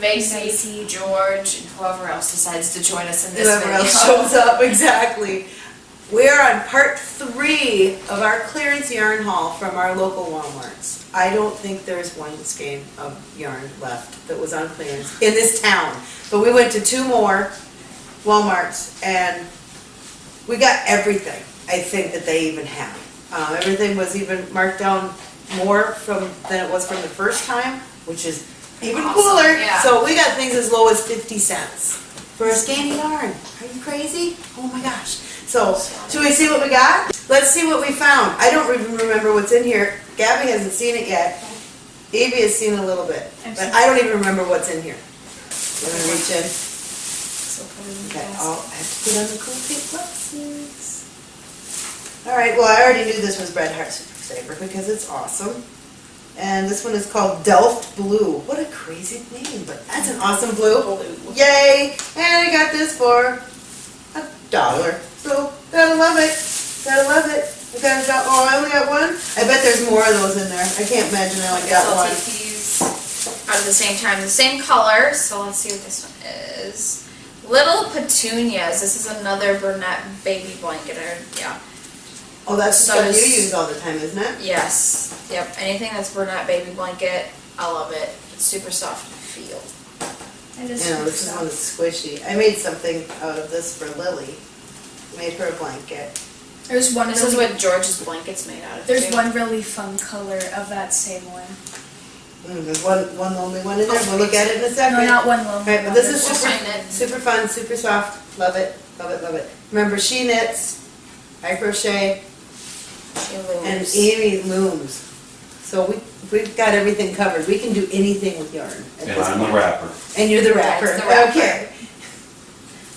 Macy. George, and whoever else decides to join us in this Whoever video. else shows up, exactly. We're on part three of our clearance yarn haul from our local Walmarts. I don't think there's one skein of yarn left that was on clearance in this town. But we went to two more Walmarts and we got everything, I think, that they even have. Uh, everything was even marked down more from, than it was from the first time, which is even Awesome, cooler. yeah. So we got things as low as fifty cents for a skein of yarn. Are you crazy? Oh my gosh. So, should we see what we got? Let's see what we found. I don't even remember what's in here. Gabby hasn't seen it yet. Evie has seen a little bit, but I don't even remember what's in here. You wanna reach in? So put it in the Okay. I'll have to put on the cool pink boxes. All right, well, I already knew this was Red Heart Super Saver because it's awesome. And this one is called Delft Blue. What a crazy name, but that's an awesome blue. Blue. Yay! And I got this for a dollar. So, gotta love it. Gotta love it. I got, got, oh, I only got one? I bet there's more of those in there. I can't imagine I only got I'll one. take these out at the same time, the same color, so let's see what this one is. Little Petunias, this is another Bernat baby blanket, or, yeah. Oh, that's the So stuff you is- use all the time, isn't it? Yes, yep, anything that's Bernat baby blanket, I love it. It's super soft to feel. It is Yeah, super this is soft. one that's squishy. I made something out of this for Lily. Made her a blanket. There's one. This is really, what George's blanket's made out of, There's too. one really fun color of that same one. Mm, there's one, one lonely one in there. We'll look at it in a second. No, not one lonely. Right, but one. this is We'll super, find it. super fun, super soft. Love it, love it, love it. Remember, she knits, I crochet, She and looms. Amy looms. So we, we've got everything covered. We can do anything with yarn at And this I'm the point. rapper. And you're the Yeah, rapper. the rapper. Okay.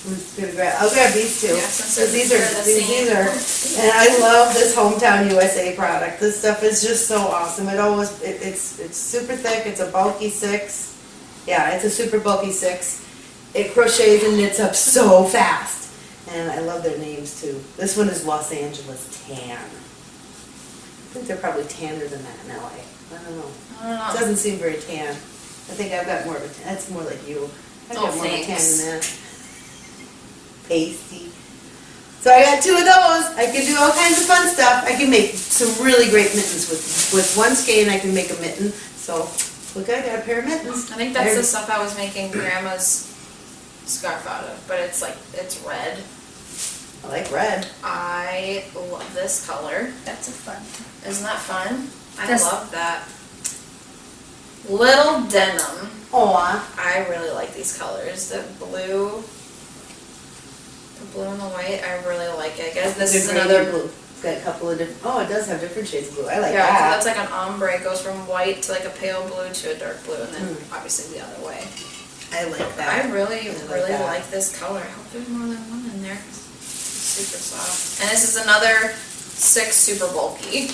Let's go grab- I'll grab these two. Yeah, since Because these are, they're the these these same. are, and I love this Hometown USA product. This stuff is just so awesome. It always, it, it's, it's super thick. It's a bulky six. Yeah, it's a super bulky six. It crochets and knits up so fast. And I love their names too. This one is Los Angeles Tan. I think they're probably tanner than that in LA. I don't know. I don't It doesn't seem very tan. I think I've got more of a tan. That's more like you. I've Oh, got more of a tan thanks. than that. Pasty. So I got two of those. I can do all kinds of fun stuff. I can make some really great mittens with with one skein. I can make a mitten. So look, I got a pair of mittens. I think that's the stuff I was making grandma's scarf out of, but it's like, it's red. I like red. I love this color. That's a fun. Isn't that fun? I This- love that. Little denim. Aw. I really like these colors. The blue, the blue and the white. I really like it. I guess this is another. blue. It's got a couple of different. Oh, it does have different shades of blue. I like yeah, so that. that's like an ombre. It goes from white to like a pale blue to a dark blue, and then Mm. obviously the other way. I like I that. really, I like really that. like this color. I hope there's more than one in there. It's super soft. And this is another six super bulky.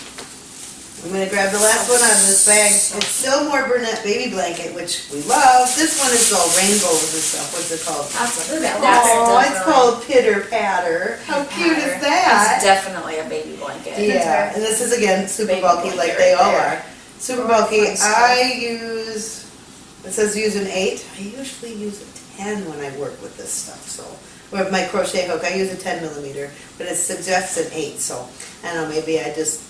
I'm gonna grab the last one out of this bag. It's still more Bernat baby blanket, which we love. This one is all rainbows and stuff. What's it called? That's, Look at that's. Oh, it's called Pitter Patter. How cute is It's that? definitely a baby blanket. Yeah, and this is again super Baby bulky like they right all there. are. Super Oh, bulky. I use, it says use an eight. I usually use a ten when I work with this stuff, so. With my crochet hook, I use a ten millimeter, but it suggests an eight, so, I don't know, maybe I just,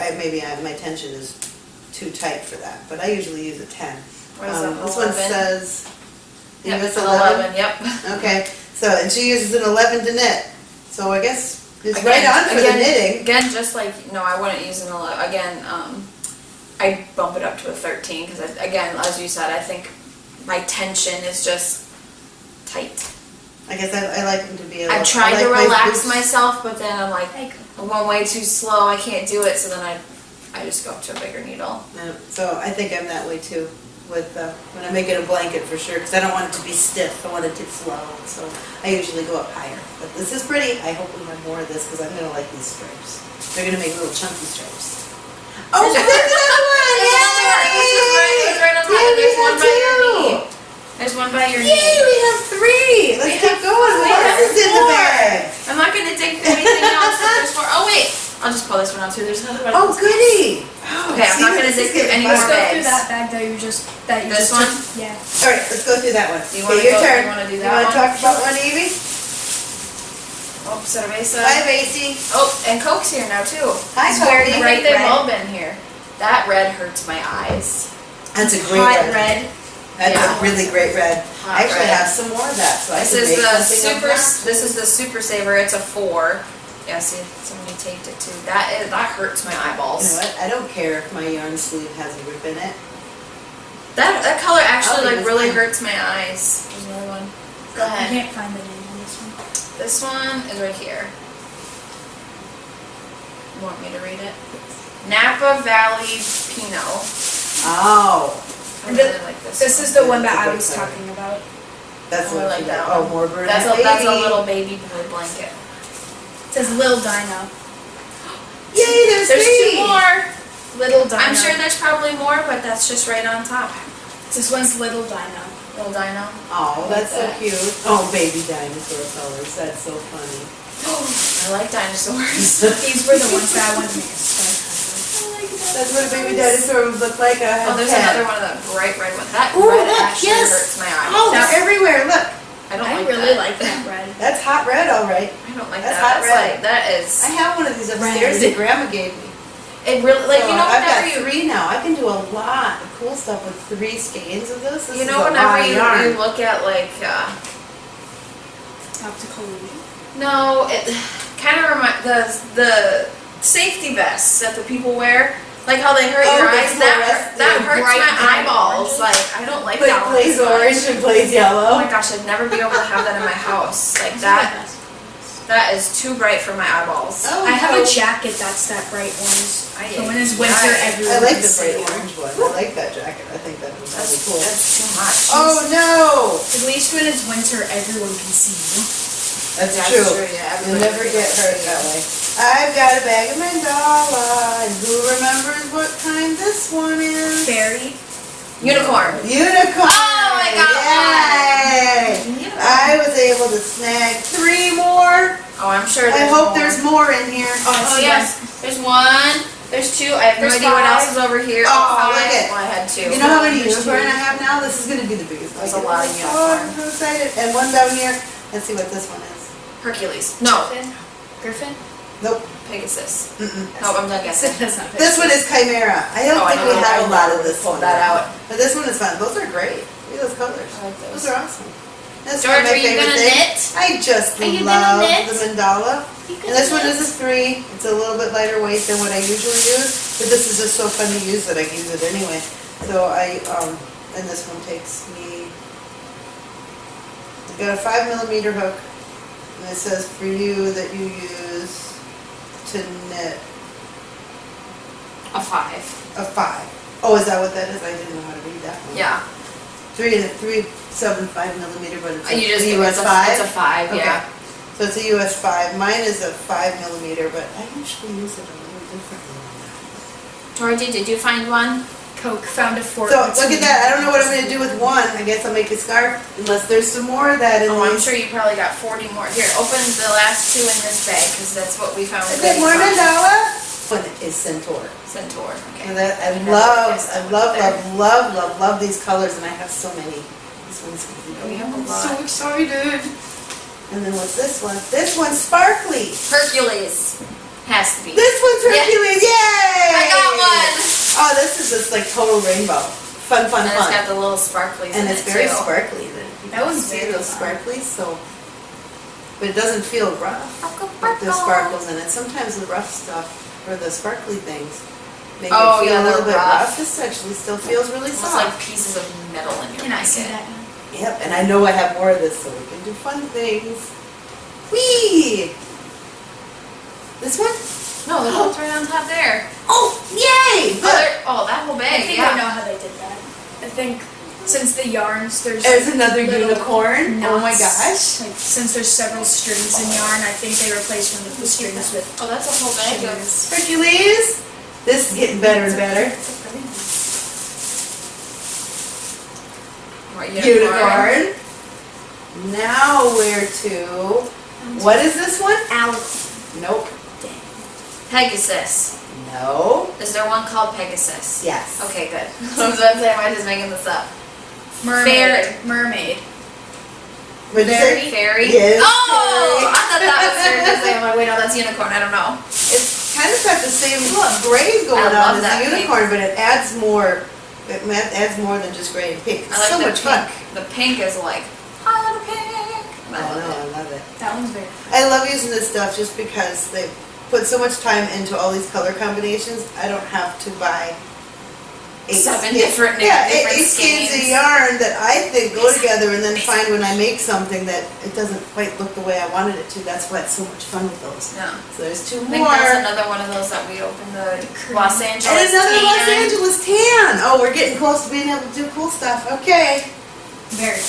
I, maybe I, my tension is too tight for that, but I usually use a ten. Um, This one says, Yep, US an eleven. Yep. Okay, so, and she uses an eleven to knit, so I guess it's Again- right on for the knitting. Again, just like, no, I wouldn't use an 11. Again, um, I bump it up to a 13 because, again, as you said, I think my tension is just tight. I guess I, I like them to be a little. I've tried I to like my relax myself, but then I'm like, Like, I'm going way too slow. I can't do it. So then I, I just go up to a bigger needle. Yeah, So I think I'm that way too with, uh, when I make it a blanket for sure, because I don't want it to be stiff, I want it to flow, so I usually go up higher. But this is pretty, I hope we have more of this, because I'm gonna like these stripes. They're gonna make little chunky stripes. Oh, look at that one! It's right on Yay! top. There's we one have by your two! knee. There's one by your Yay, knee. we have three! Let's We keep going, four. what else is in the Four. bag? I'm not gonna dig anything else. If there's four. Oh wait, I'll just pull this one out too. There's another one. Oh, goody! Oh, oh Okay, I'm see, not gonna this is dig through getting any Let's go through that bag that you just, that you This just one? took. Yeah. All right, let's go through that one. Do you Okay, wanna your go- turn. you wanna do You wanna talk about one, Evie? Oh, cerveza. Hi, Macy. Oh, and Coke's here now too. Hi, It's very Coke. bright. They've red. all been here. That red hurts my eyes. That's a great Hot red. red. That's Yeah. a really great red. Hot I actually red. have some more of that, so This can is the super. This is the super saver. It's a four. Yeah, see, somebody taped it too. That is that hurts my You know eyeballs. what? I don't care if my yarn sleeve has a rip in it. That that color actually like really one. hurts my eyes. There's another one. Go I ahead. can't find the name on this one. This one is right here. You want me to read it? Napa Valley Pinot. Oh, I And really thi- like this. This is the one that I was talking about. that's I what like you that got. Oh, one. more Bernat That's a that's a little baby blue blanket. It says Lil Dino. Yay, there's, There's three. two more. Little Dino. I'm sure there's probably more, but that's just right on top. This one's Little Dino. Little dino. Oh, that's so cute. Oh, baby dinosaur colors. That's so funny. I like dinosaurs. These were the ones that I wanted to make a scarf That's what a baby dinosaur would look like. I Oh, there's 10. another one of that bright red one. That Ooh, red look, actually yes. hurts my eyes. Oh, That- they're everywhere. Look, I don't I like really that. like that red. that's hot red, all right. I don't like That's that. hot That's red. like that is. I have one of these upstairs Red. that Grandma gave me. It really like So you know I've got you three now. I can do a lot of cool stuff with three skeins of this. This you is know a whenever lot you, you look at like uh, Optical no it kind of remind the the safety vests that the people wear like how they hurt Oh, your the eyes that that hurts my eyeballs oranges. like I don't like Like that one plays as much. orange and plays yellow. Oh my gosh, I'd never be able to have that in my house. Like that, that is too bright for my eyeballs. Oh, I have a jacket that's that bright orange. Aye, So when it's aye. winter, Aye. everyone I like the bright orange one. I like that jacket. I think that was That's, really cool. that's too much. Oh no! At least when it's winter, everyone can see you. That's, That's true. true, yeah, You'll never get hurt that way. I've got a bag of mandala, and who remembers what kind this one is? Fairy. Unicorn. Unicorn! Oh, my got Yay! I was able to snag three more. Oh, I'm sure. I hope more. there's more in here. Oh, Oh see yes, there's one. There's two. I have no There's idea what else is over here. Oh, oh five. look it. Well, I had two. You know how many There's unicorn two. I have now? This is gonna be the biggest. That's I a get. lot of Oh, I'm so excited. And one down here. Let's see what this one is. Hercules. No, Griffin. Griffin? Nope. Pegasus. Mm-mm. No, I'm done guessing. That's not This one is Chimera. I don't Oh, I think know, we have I a lot of this Pull one. that out. But this one is fun. Those are great. Look at those colors. I like Those those. are awesome. That's George, one of my are you favorite gonna things. knit? I just Are you love knit? the mandala. And this one is a three. It's a little bit lighter weight than what I usually use, but this is just so fun to use that I use it anyway. So I, um, and this one takes me, I've got a five millimeter hook, and it says for you that you use to knit A five. a five. Oh, is that what that is? I didn't know how to read that one. Yeah. Three and a three, seven, five millimeter, but it's uh, a You just a US it's a, five? It's a five. Okay. Yeah. So it's a US five. Mine is a five millimeter, but I usually use it a little differently Georgie, did you find one? Coke found a fork. So look at that. I don't know what I'm gonna do with one. I guess I'll make a scarf unless there's some more of that in Oh, I'm sure you probably got 40 more. Here, open the last two in this bag because that's what we found. Is that it more mandala? One is Centaur. Centaur. Okay. And that, I think love, I love, love, love, love, love these colors and I have so many. This one's gonna be. We have a I'm lot. So excited. And then what's this one? This one's sparkly. Hercules. Has to be. This one's Yeah. Hercules, yay! I got one. Oh, this is just like total rainbow. Fun, fun, and it's fun. got the little sparklies And in it's it very too. sparkly. That one's see very those fun. sparklies, so, but it doesn't feel rough with the sparkles in it. Sometimes the rough stuff or the sparkly things make Oh, it feel yeah, a little bit rough. rough. This actually still feels really Almost soft. like pieces of metal in your Can I see blanket. that now? Yep, and I know I have more of this, so we can do fun things. Whee! This one? No, they're both right on top there. Oh, yay! Oh, oh, that whole I bag. think yeah. I know how they did that. I think since the yarns, there's there's another unicorn. Oh my gosh. Like since there's several strings in yarn, I think they replaced one of the strings with Oh, that's a whole bag of. Hercules. This is getting better and better. Unicorn. Now where to? What is this one? Owl. Nope. Pegasus. No. Is there one called Pegasus? Yes. Okay, good. So I'm saying am I just making this up? Mermaid. Mermaid. What'd you? Fairy? Yes, Oh! fairy. I thought that was seriously. I'm like, oh wait, no, that's unicorn. I don't know. It's kind of got the same look, gray going I on as that the pink. unicorn, but it adds more, it adds more than just gray and pink. I It's like so the much pink. fun. The pink is like, highlighter pink. Oh, I love no, it. I love it. That one's very. I love using this stuff just because they put so much time into all these color combinations. I don't have to buy eight Seven skeins- different- yeah, eight, different eight skeins of yarn that I think go together, and then find when I make something that it doesn't quite look the way I wanted it to. That's why it's so much fun with those. Yeah. So there's two I think more. that's another one of those that we opened the Los Angeles And another Los. Angeles tan. Oh, we're getting close to being able to do cool stuff. Okay. Very.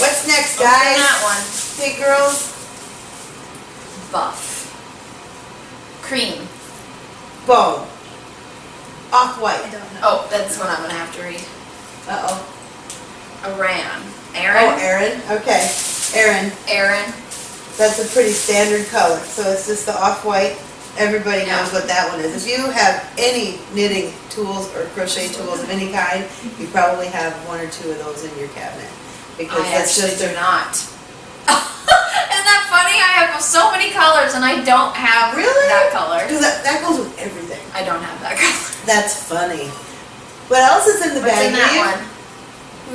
What's next, guys? Open guys? that one. Hey, girls. Buff. Cream. Bow. Off I white. don't know. Oh, that's one I'm gonna have to read. Uh oh. Aran. Oh, Aaron? Aaron. Okay. Aaron. Aaron. That's a pretty standard color. So it's just the off white. Everybody Yeah. knows what that one is. If you have any knitting tools or crochet tools of any kind, you probably have one or two of those in your cabinet. Because I that's actually just do a not. Isn't that funny? I have so many colors and I don't have Really? that color. Because that, that goes with everything. I don't have that color. That's funny. What else is in the What's bag? in that one?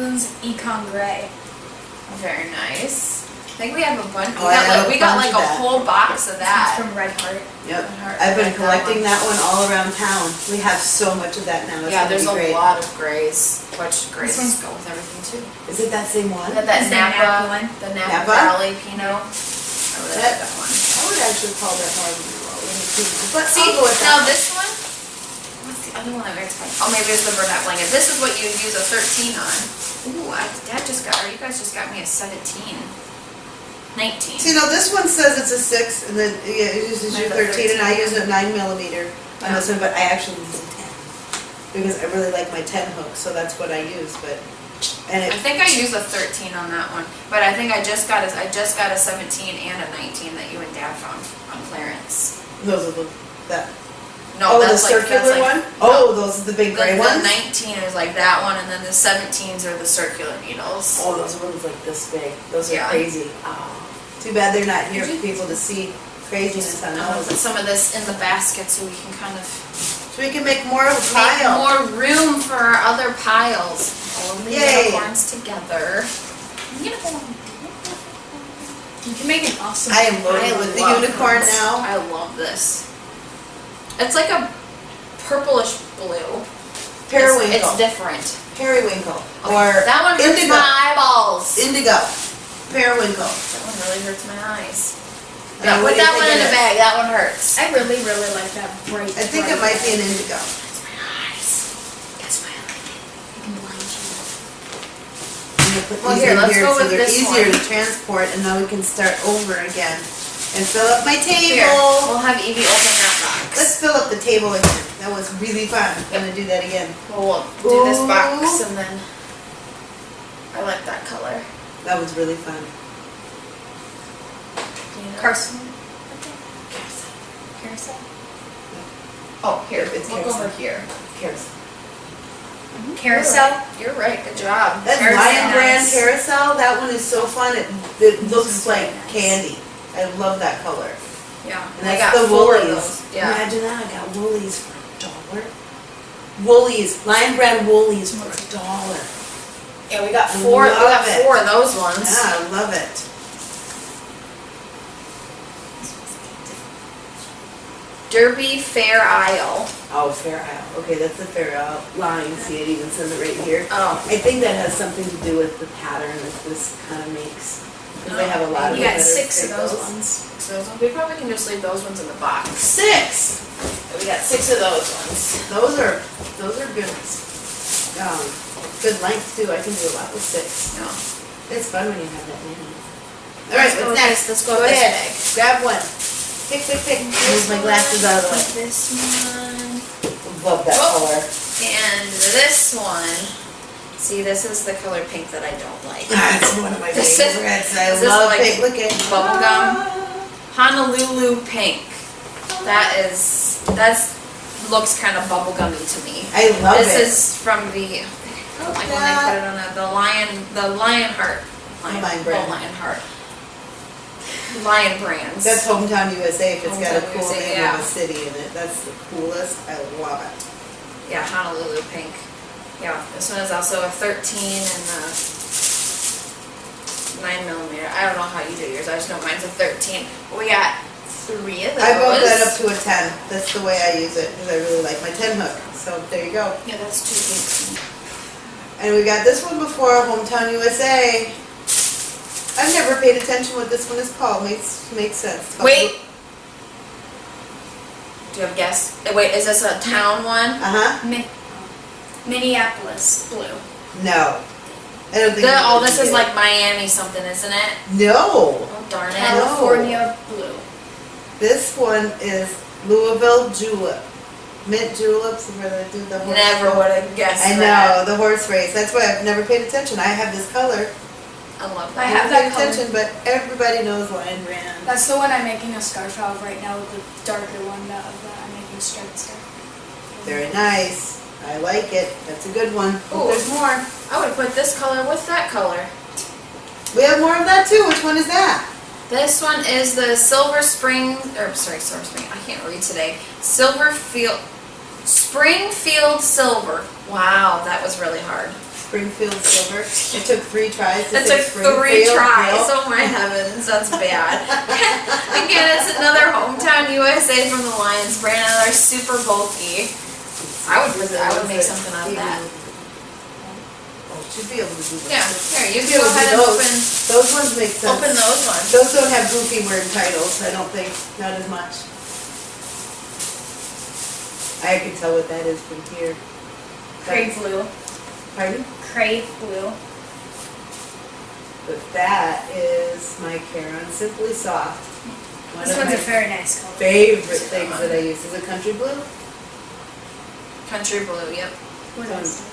One's Econ Gray. Very nice. I think we have a bunch. Oh, we got like, a we got like a that. whole box of It's that. from Red Heart. Yep. Heart- I've been like that collecting one. that one all around town. We have so much of that now. It's Yeah, there's a great. lot of grays, which grays go with everything too. Is it that same one? I got that Is there a Napa, Napa one? the Napa, Napa? Valley Pinot. I really like That- that one. I would actually call that a Pinot, but See, I'll go with now this one, what's the other one that makes fun? Oh, maybe it's the Bernat blanket. This is what you use a thirteen on. Ooh, I, Dad just got, or you guys just got me a seventeen. Nineteen. See, now this one says it's a six, and then, yeah, it uses your Mine's a thirteen, and I use a nine millimeter on this one, but I actually use a ten. Because I really like my ten hook, so that's what I use, but, and I think I use a thirteen on that one, but I think I just got a, I just got a seventeen and a nineteen that you and Dad found on clearance. those are the, that, No, oh, the like, circular like. one? no. Oh, those are the big The, gray the ones? nineteen is like that one, and then the seventeens are the circular needles. Oh, those ones like this big, those are Yeah. crazy. Oh, Too bad they're not here for people to see craziness on I'm gonna put those. some of this in the basket so we can kind of So we can make more of a make pile. more room for our other piles. All of the Yay. unicorns together. Unicorn. You can make an awesome. I am loaded with the love unicorn this. now. I love this. It's like a purplish blue. It's, it's different. periwinkle, Okay, or that one hurts indigo. my eyeballs. indigo, periwinkle. that one really hurts my eyes. And Yeah, what put that one in the bag. That one hurts. I really, really like that bright. I think it bright might be an indigo. Hurts my eyes. That's why I like it. It can blind you. Put Well, these here, in let's here go so with they're this easier one. to transport, and then we can start over again and fill up my Here, table. we'll have Evie open that box. Let's fill up the table again. That was really fun. I'm gonna do that again. We'll do this box and then. I like that color. That was really fun. You know? Carson. Carousel. Oh, here, It's look carousel. over here. Mm-hmm. Carousel. Carousel. You're right, good job. That Carousel. Lion Brand carousel, that one is so fun. It, it looks is like nice. candy. I love that color. Yeah, And I got the Woolies. those. Yeah. Imagine that, I got Woolies for a dollar. Woolies, Lion Brand Woolies for a dollar. Yeah, we got four, we got it. four of those ones. Yeah, I love it. Derby Fair Isle. Oh, Fair Isle. Okay, that's the Fair Isle line. See, it even says it right here. Oh. I think that has something to do with the pattern that this kind of makes. Because they have a lot of You got six of those pickles. ones. So those ones- we probably can just leave those ones in the box. Six! We got six of those ones. Those are, those are good. Um, good length too. I can do a lot with six. No. It's fun when you have that many. All right, Let's go what's next? let's go Go ahead. bag. Grab one. Pick, pick, pick. Move my glasses out of the way. This one. Love that Oh. color. And this one. See, this is the color pink that I don't like. That's one of my This favorites. I this is love like pink. Look at bubble gum. Ah. Honolulu pink. That is, that's, looks kind of bubblegummy to me. I love it. This is from the, like when they put it on the, the lion, the lion heart. Lion oh, lion heart. Lion brands. That's Hometown USA, if it's got a cool USA, name yeah. of a city in it, that's the coolest, I love it. Yeah, Honolulu pink. Yeah, this one is also a thirteen and a nine millimeter. I don't know how you do yours. I just know mine's a thirteen. We got three of those. I bumped that up to a ten, that's the way I use it, because I really like my ten hook, so there you go. Yeah, that's two pinks. And we got this one before, Hometown USA. I've never paid attention what this one is called, makes, makes sense. It's Wait. Do you have a guess? Eh, Wait, is this a town one? Uh-huh, Mi- Minneapolis blue. no. I don't think. The, you oh, this is get like Miami something, isn't it? it. No, Oh darn it. California blue. this one is Louisville julep. Mint juleps, where they do the horse. Never would have guessed I that. know, the horse race, that's why I've never paid attention, I have this color. I love that. I have that color. attention, But everybody knows Lion Brand. That's the one I'm making a scarf out of right now, the darker one that, that I'm making a striped scarf. Very nice, I like it, that's a good one. Ooh. There's more. I would put this color with that color. We have more of that too, which one is that? This one is the Silver Spring, or sorry, Silver Spring, I can't read today. Silver Field, Springfield Silver. Wow, that was really hard. Springfield Silver. It took three tries to That say took Springfield. three tries. Yep. Oh my heavens, that's bad. Again, it's another hometown USA from the Lions brand, and they're super bulky. I would, put- I would make something out of that. Oh, should be able to do that. Yeah, here, you Should be go ahead and those. open, Those ones make sense. open those ones. Those don't have goofy word titles, I don't think, not as much. I can tell what that is from here. Crave blue. Pardon? Crave blue. But that is my Caron Simply Soft. One This one's a very nice color. favorite things that I use. Is it country blue? Country blue, yep. What is it?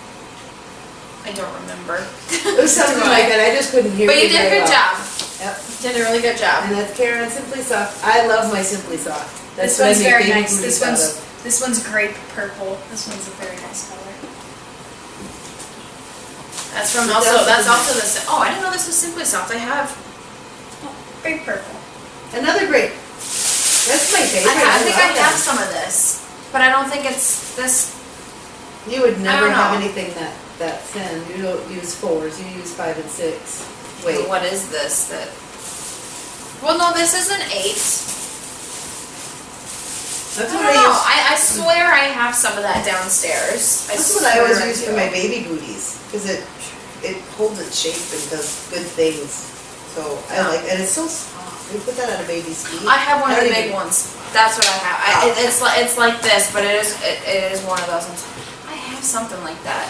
I don't remember. It was something like that, I just couldn't hear But you you did a good well. job. Yep. Did a really good job. And that's Caron Simply Soft. I love my Simply Soft. That's This one's very nice. This one's this one's grape purple. This one's a very nice color. That's from also, that's also the, oh, I didn't know this was Simply Soft. I have, Oh, grape purple. Another grape. That's my I favorite. ha- I think I love have them. some of this, but I don't think it's this, You would never don't have know. anything that, that thin. You don't use fours, you use five and six. Wait, what is this that? Well, no, this is an eight. that's I what don't I know. use. I, I swear I have some of that downstairs. I That's what I always use do. for my baby booties, cause it, it holds its shape and does good things. So I like, and it's so soft. We put that on a baby's feet. I have one of the big even- ones. That's what I have. I, it, it's like it's like this, but it is it, it is one of those ones. I have something like that.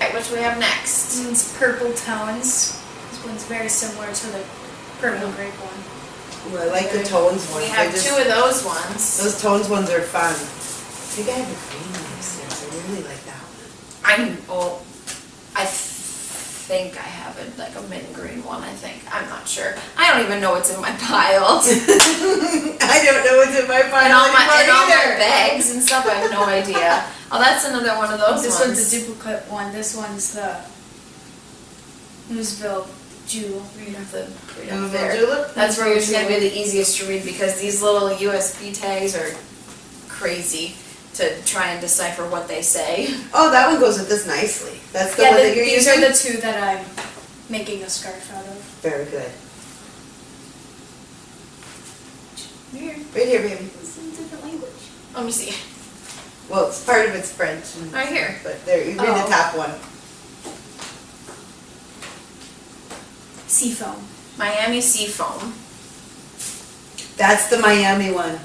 Right, which we have next. This one's purple tones. This one's very similar to the purple grape one. Ooh, I like the tones ones. We have just- two of those ones. Those tones ones are fun. I think I have the green one upstairs. I really like that one. I'm oh, I think I have it like a mint green one. I think I'm not sure. I don't even know what's in my pile. I don't know what's in my and pile all my and all my bags and stuff. I have no idea. Oh, that's another one of those this ones. one's a duplicate one. This one's the Louisville Jewel. Read up the read up there. julep? That's where it's gonna be the easiest to read because these little USB tags are crazy to try and decipher what they say. Oh, that one goes with this nicely. That's the yeah, one the- that you're these using? are the two that I'm making a scarf out of. Very good. Weird. Right here, baby. It's in a different language. Let me see. Well, it's part of it's French. and- Right here. But there, you read Oh. the top one. Seafoam. Miami Seafoam. That's the Miami one.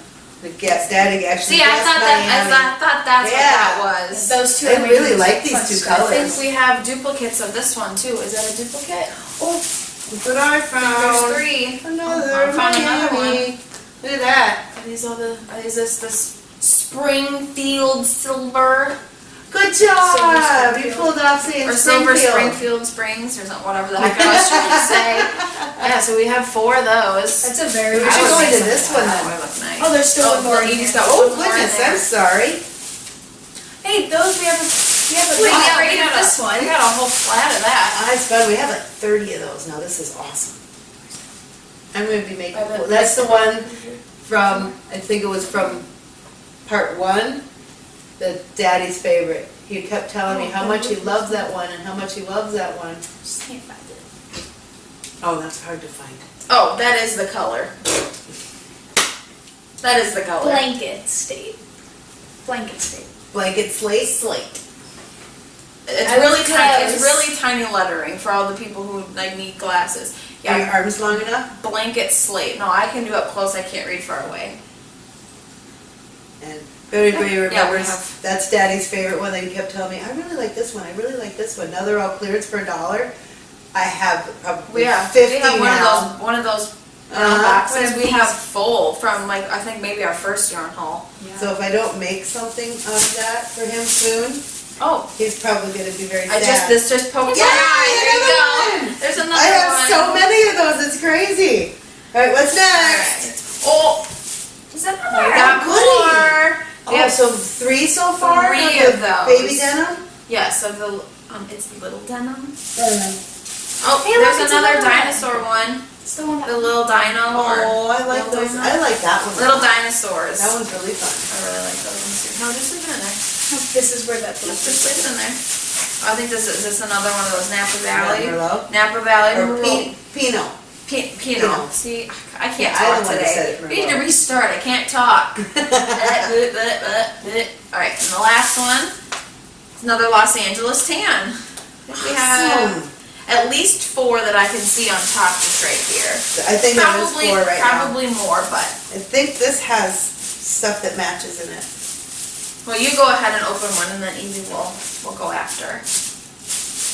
The guess, daddy actually See, I guessed thought that I Miami. thought, thought that's Yeah. what that was. Those two I really like these two colors. I think we have duplicates of this one too. Is that a duplicate? Oh, look what I found. There's three. Another oh, I found another Miami. Look at that. Are these all the? Are these this this Springfield silver? Good job! You Springfield. pulled it off saying Or Silver Springfield. Springfield Springs or something, whatever the heck I was trying to say. Yeah, so we have four of those. That's a very. We I should would go make into this one that. then. That would look nice. Oh, there's still one more in Edie's here. got Oh one more goodness, there. I'm sorry. Hey, those we have. A, we have a We big got, we got of this a, one. we got a whole flat of that. Ah, it's fun, we have like thirty of those now, this is awesome. I'm gonna be making, I that's the one from, I think it was from part one, the daddy's favorite. He kept telling me oh, how much he loves that one and how much he loves that one. Just can't find it. Oh, that's hard to find. Oh, that is the color. That is the color. Blanket state. Blanket state. Blanket slate? Slate. It's I really tiny. It's really tiny lettering for all the people who like need glasses. Are your Yeah, arms long enough? blanket slate. No, I can do up close. I can't read far away. And everybody remembers, have- that's daddy's favorite one, that he kept telling me, I really like this one, I really like this one. Now they're all clearance for a dollar. I have probably We have fifty we have one now. of those one of those uh, boxes. We have full from like I think maybe our first yarn haul. So if I don't make something of that for him soon, Oh, he's probably gonna be very I sad. just this just poked Yay, my eye. There you another go. one. There's another I have one. so many of those, it's crazy. Alright, what's next? Oh, Is that more? more. Oh, We have so three so far? Three the of those. Baby denim? Yes, of the um, it's little denim. Uh, Oh, Hey, there's it's another another dinosaur one. It's the one that. The little dino or Oh, I like those, dino. I like that one. little dinosaurs. That one's really fun. I really like those ones too. No, just leave it in there. This is where that. Just, just leave it in there. Oh, I think this is this is another one of those Napa Valley. Merlot? Napa Valley Or Merlot. Pi- P- Pinot. Pinot. See, I can't Yeah, I talk that today. we need to restart. I can't talk. All right, and the last one is another Los Angeles tan. We have at least four that I can see on top just right here. I think there is Probably, four right now. probably more, but I think this has stuff that matches in it. well, you go ahead and open one, and then Evie will will go after.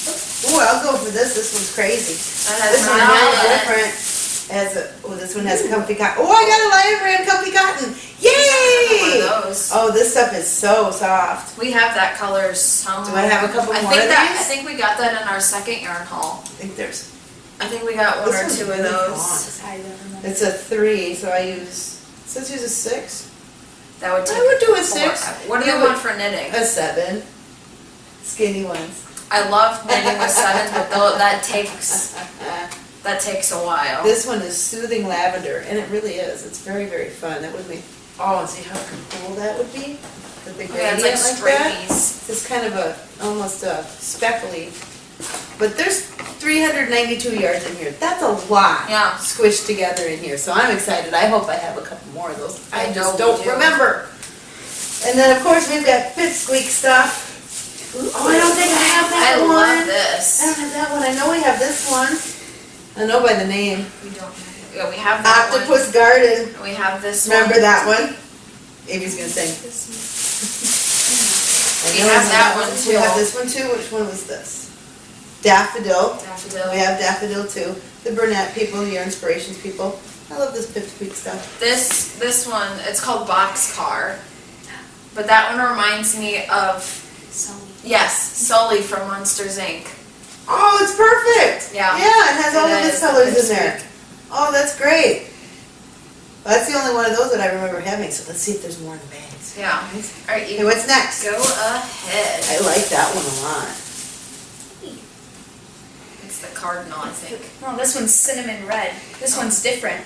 Ooh, I'll go for this, this one's crazy. Oh, this one Merlot has in different, has a, oh, this one has comfy cotton. Oh, I got a Lion Brand comfy cotton, yay! Those. Oh, this stuff is so soft. We have that color somewhere. Do I have a couple I more think of that, these? I think we got that in our second yarn haul. I think there's, I think we got one or one's two of those. I it's a three, so I use, it says use a six, That would take. I would do a four. six. What do Yeah, you but- want for knitting? a seven. Skinny ones. I love knitting with sevens, but though that takes that takes a while. This one is soothing lavender, and it really is. It's very, very fun. That would be, oh, and see how cool that would be? The big Oh, yeah, gradient it's like like that. It's kind of a, almost a speckly, but there's three hundred ninety-two yards in here. That's a lot. Yeah. Squished together in here, so I'm excited. I hope I have a couple more of those. I I just don't do. remember. And then, of course, we've got Pipsqueak stuff. Oh, I don't think I have I that one. love I this. don't have that one. I know we have this one. I know by the name. We don't. Have, yeah, we have that one. Octopus Garden. We have this one. Remember one. that one? Amy's gonna sing. I We have that one We have this one too. Which one was this? Daffodil. Daffodil. We have daffodil too. The Bernat people, your inspirations people. I love this Pipsqueak stuff. This this one, it's called Boxcar. But that one reminds me of. Yes, Sully from Monsters Inc. Oh, it's perfect. Yeah. Yeah, it has all It of its is, colors in there. Oh, that's great. That's the only one of those that I remember having. So let's see if there's more in the bags. Yeah. All right, Okay, you what's next? go ahead. I like that one a lot. It's the cardinal, I think. No, this one's cinnamon red. This oh. one's different.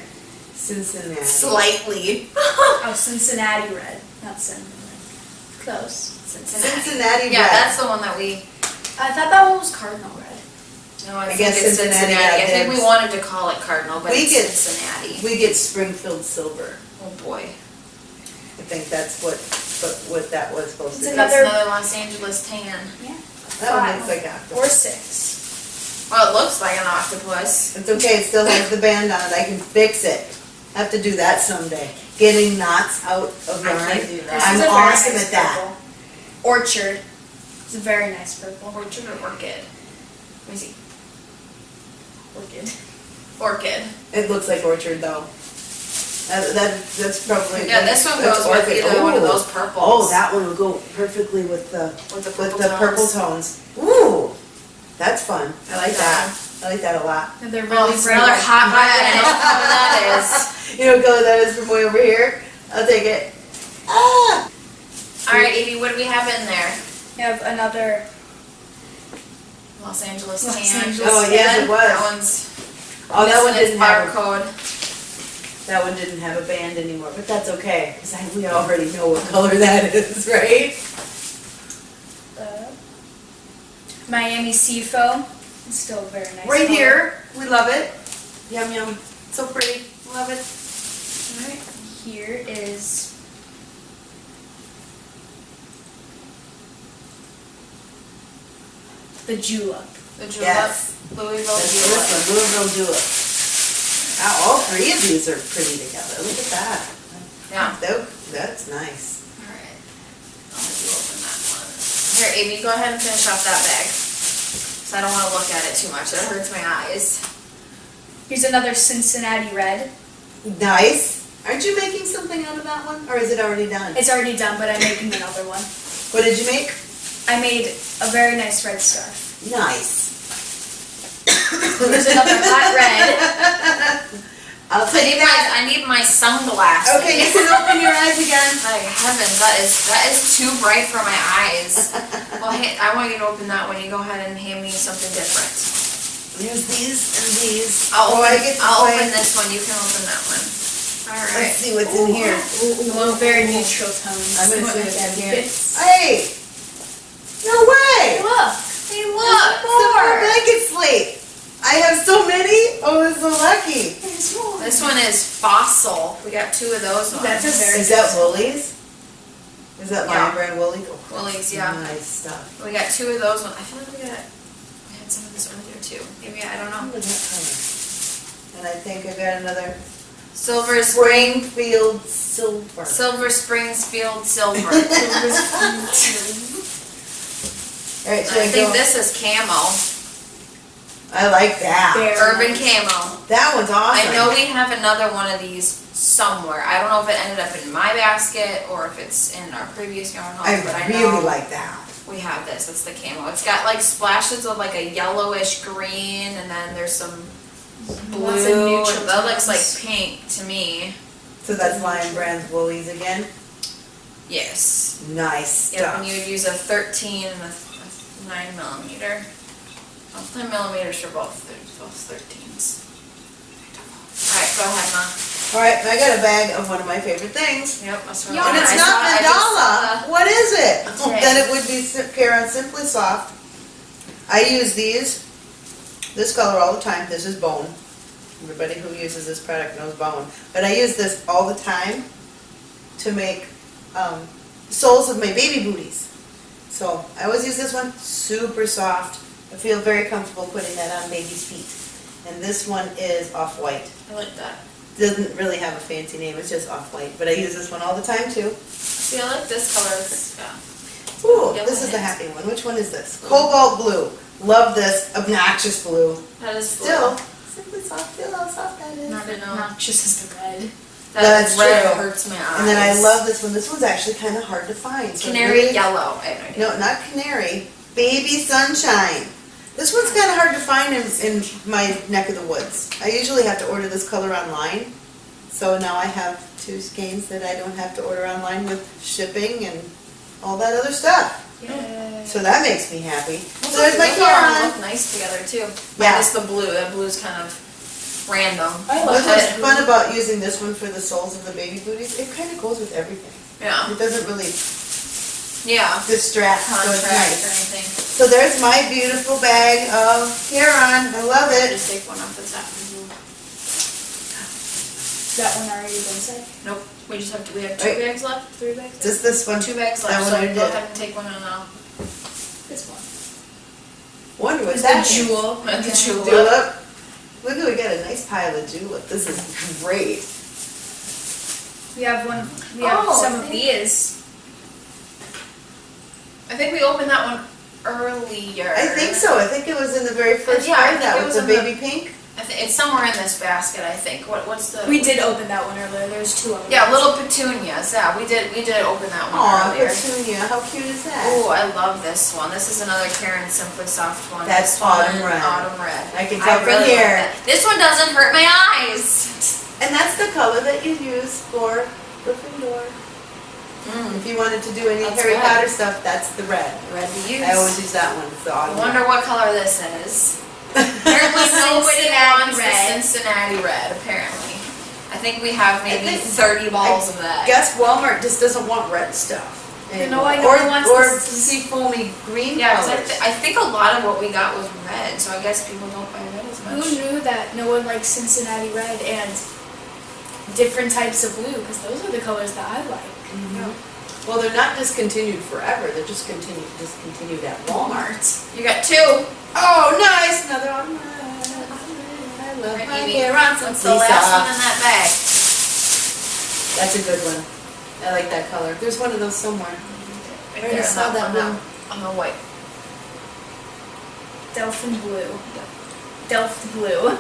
Cincinnati. Slightly. Oh, Cincinnati red, not cinnamon red. Close. Cincinnati. Cincinnati Yeah, red. that's the one that we. I thought that one was cardinal red. No, I, I think guess it's Cincinnati Cincinnati. I think we wanted to call it cardinal, but We it's get- Cincinnati. We get Springfield silver. Oh boy. I think that's what, what, what that was supposed It's to be. That's Another- another Los Angeles tan. Yeah. That one looks like octopus. Or six. Well, it looks like an octopus. It's okay, it still has the band on it, I can fix it. I have to do that someday. Getting knots out of I yarn. can't do that. I'm is a very awesome nice at that. purple. Orchard. It's a very nice purple. Orchid or orchid? Let me see. Orchid. Orchid. It looks like orchard though. That, that, that's probably. Yeah, this one that's goes with orchid. either one of those purples. Oh, that one would go perfectly with the, With the with purple the purple tones. tones. Ooh, that's fun. I like Yeah. that. I like that a lot. And they're Oh, really it's bright. another red. hot red, I know what color that is. You know what color that is from way over here? I'll take it. Ah! Alright, Evie, what do we have in there? We have another, Los Angeles Los tan. Angeles Oh, yes, it That one's Oh, that one didn't have, a- barcode. that one didn't have a band anymore, but that's okay, because we already know what color that is, right? uh, Miami Sea Foam. It's still very nice. Right color. here, we love it. Yum yum, so pretty, love it. Alright, here is the julep. The julep, Yes. Louisville That's julep. this Louisville Julep. Wow, all three of these are pretty together, look at that. Yeah. That, that's nice. Alright. I'll let you open that one. Here, Amy, go ahead and finish off that bag. Cause I don't wanna look at it too much, it hurts my eyes. Here's another Cincinnati Red. Nice. Aren't you making something out of that one, or is it already done? It's already done, but I'm making another one. What did you make? I made a very nice red scarf. Nice. Here's another hot red. I'll I take need my. I need my sunglasses. Okay, you can open your eyes again. My heavens, that is, that is too bright for my eyes. Well, hey, I want you to open that one, you go ahead and hand me something different. There's these and these. I'll Oh, I open, get I'll open this one, you can open that one. All right. Let's see what's in here. Well, very neutral tones. I'm gonna see my what's dad in here. Hey! No way! Look, Hey, look, Silver more. blanket slate. I have so many. Oh, I'm so lucky. This one is fossil, we got two of those ones. That's a very Is that Woolies? Is that Yeah. Lion Brand Woolies? Oh, Woolies, yeah. Nice stuff. We got two of those ones, I feel like we got, we had some of this earlier too, maybe, I don't know. that. And I think I got another Silver Spring, Springfield Silver. Silver Springsfield Silver. All right, should I I think go? this is camo, I like that. Very urban nice. camo. That one's awesome. I know we have another one of these somewhere. I don't know if it ended up in my basket or if it's in our previous yarn haul, I but I really know like that. we have this. It's the camo. It's got like splashes of like a yellowish green, and then there's some blue. Lots of neutral that looks like tones. pink to me. So that's Lion Brand's Woolies again. Yes. Nice Yep. stuff. And you would use a 13 and a, a nine millimeter. Well, nine millimeters for both. Both 13s. All right, go ahead, Mom. All right, I got a bag of one of my favorite things. Yep, that's what Yeah, And it's saw- not I just saw mandala. What is it? Okay. Then it would be Caron Simply Soft. I use these, this color all the time. This is bone. Everybody who uses this product knows bone. But I use this all the time to make um, soles of my baby booties. So I always use this one, super soft. I feel very comfortable putting that on baby's feet. And this one is off-white. I like that. Doesn't really have a fancy name, it's just off-white. But I use this one all the time too. See, I like this color. It's, yeah. Ooh, Yellow this is the happy one. Which one is this? Cobalt blue. Love this obnoxious blue. That is blue. Still, simply soft. Feel how soft that is. I didn't know. Noxious is the red. That That's red true. hurts my eyes. And then I love this one. This one's actually kind of hard to find. so canary really- yellow. I have no idea. No, not canary. Baby sunshine. This one's kind of hard to find in, in my neck of the woods. I usually have to order this color online. So now I have two skeins that I don't have to order online with shipping and all that other stuff. Yay. So that makes me happy. Well, So there's my those all Caron. look nice together too. Yeah. Minus the blue. That blue's kind of random. I What's love what's it. fun about using this one for the soles of the baby booties, it kind of goes with everything. Yeah. It doesn't really Yeah. distract, so it's Contrast or nice. anything. So there's my beautiful bag of Huron, I love it. Just take one off the top. That one already been said. Nope. We just have to. We have two Wait. bags left. Three bags. left? Just this one. Two bags That left. one So I go did. ahead and take one and I'll. This one. Wonder what It's that the is. jewel. The Okay. jewel. Julep. Look at, we got a nice pile of julep. This is great. We have one. We have Oh, some of thank- these. I think we opened that one earlier. I think so. I think it was in the very uh, first Yeah, I part of think that it with was the in the- baby pink. I thi- it's somewhere in this basket, I think. What, what's the? We did open that one earlier, there's two of them. Yeah, little petunias, yeah, we did, we did open that one Aw, earlier. Petunia, how cute is that? Ooh, I love this one. This is another Caron Simply Soft one. That's This one, autumn red. Autumn red. I can tell from really love here. that. This one doesn't hurt my eyes. And that's the color that you use for the Gryffindor. Mm, If you wanted to do any That's Harry red. Potter stuff, that's the red. red to use. I always use that one, it's the I autumn. wonder what color this is. Apparently nobody Cincinnati wants the red. Cincinnati red, apparently. I think we have maybe thirty balls of that. Guess Walmart just doesn't want red stuff. You know, I know Or, it wants or this- see foamy green Yeah, 'cause I, colors. th- I think a lot of what we got was red, so I guess people don't buy red as much. Who knew that no one likes Cincinnati red and different types of blue, because those are the colors that I like. Mhm. Well, they're not discontinued forever, they're just continued, discontinued at Walmart. You got two. Oh, nice, another one. I love Right, my Amy. hair on some What's the last one in that bag? That's a good one. I like that color. There's one of those somewhere. Right already there, saw that one, blue. On the white. Delphin blue. Delft blue.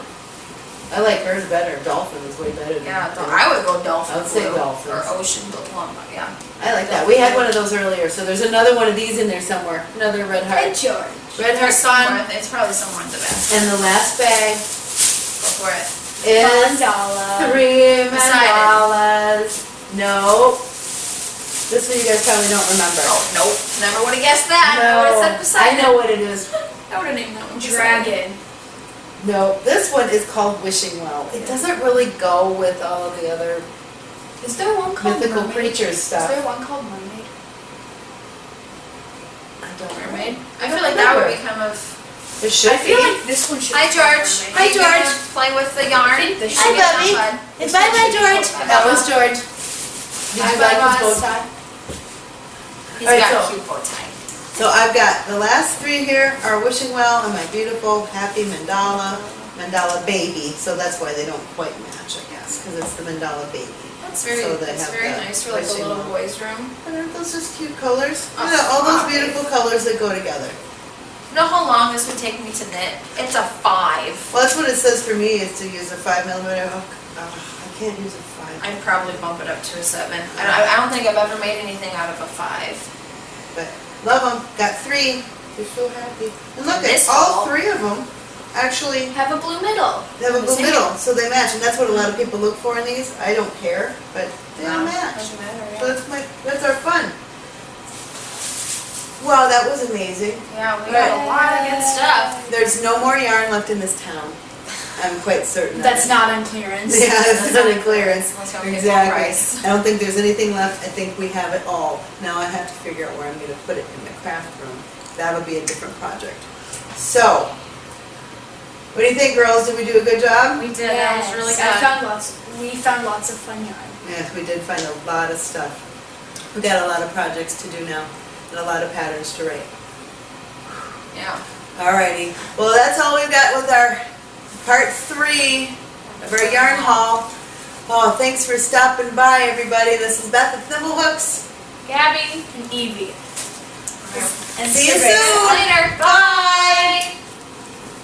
I like hers better. Dolphin is way better than. Yeah, than- I would go dolphin I would say blue dolphins. or ocean blue, yeah. I like that. We had one of those earlier, so there's another one of these in there somewhere. Another red Hey heart. George. Red heart It's fun. somewhere, it's probably somewhere in the basket. And the last bag Go for it. is Mandala. three Beside it. mandalas. No. This one you guys probably don't remember. Oh, nope, never would have guessed that. I would have said beside I know what it is. I would have named that one. beside. Dragon. No, this one is called Wishing Well. It doesn't really go with all of the other Is there one called mythical mermaid? creatures stuff. Is there one called mermaid? I don't know. Mermaid? I I feel don't like that would remember. be kind of. It should I feel be. like this one should. Hi George. mermaid. Hi, Are you gonna George. Play with the yarn. think this You should get be- that, bud. It's This bye bye George. called That Bye. was George. Did you Bye, like bye, his bow bye. tie? He's Alright, got a cute bow tie. So I've got the last three here are Wishing Well and my beautiful happy mandala, mandala baby. So that's why they don't quite match, I guess, because it's the mandala baby. That's very, So that's very nice for like a little well. boy's room. And aren't those just cute colors? Oh, Yeah, all those beautiful colors that go together. You know how long this would take me to knit? It's a five. Well, that's what it says for me, is to use a five millimeter hook. Ugh, I can't use a five, I'd probably bump it up to a seven. I don't, I don't think I've ever made anything out of a five. but love them. Got three. They're so happy. And look, at all three of them actually Have a blue middle. They have a blue middle, so they match. And that's what a lot of people look for in these. I don't care, but they No, match. Doesn't matter, So that's my, that's our fun. Wow, that was amazing. Yeah, we got a lot of good stuff. There's no more yarn left in this town. I'm quite certain That's it. not on clearance. Yeah, it's That's not not a clearance. Unless we get Exactly. I don't think there's anything left. I think we have it all. Now I have to figure out where I'm gonna put it in the craft room. That'll be a different project. So, what do you think, girls? Did we do a good job? We did, that was really Yes, I good. found lots, we found lots of fun yarn. Yes, we did find a lot of stuff. We got a lot of projects to do now and a lot of patterns to write. Yeah. Alrighty, well, that's all we've got with our part three of our yarn haul. Oh, thanks for stopping by, everybody. This is Beth of Thimblehooks. Gabby and Evie. And see, you soon. Later. Bye.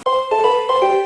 Bye.